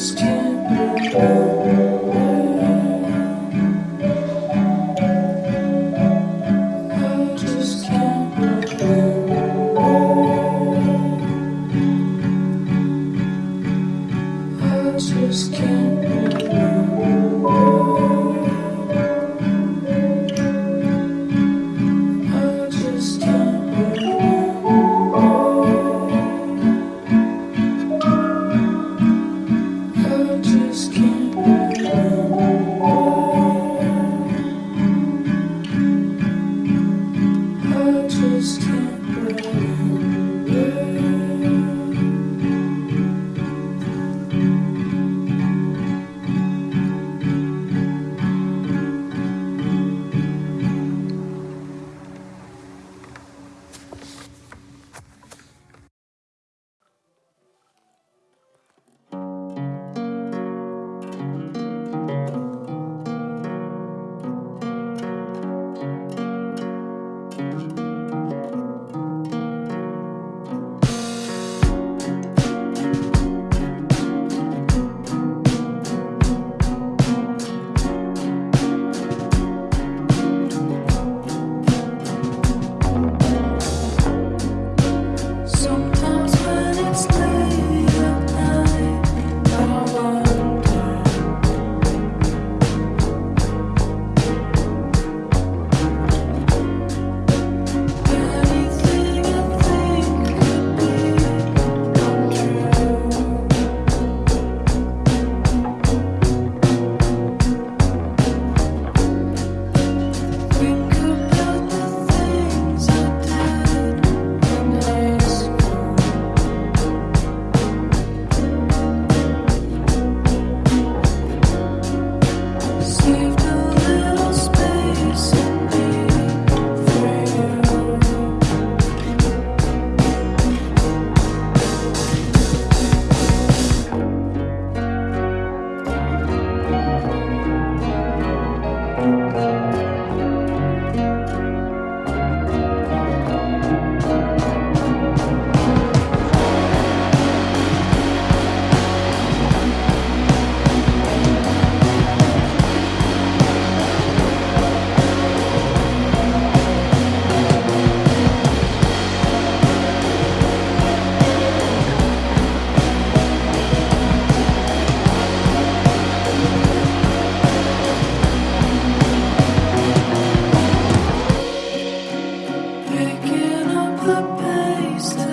just used.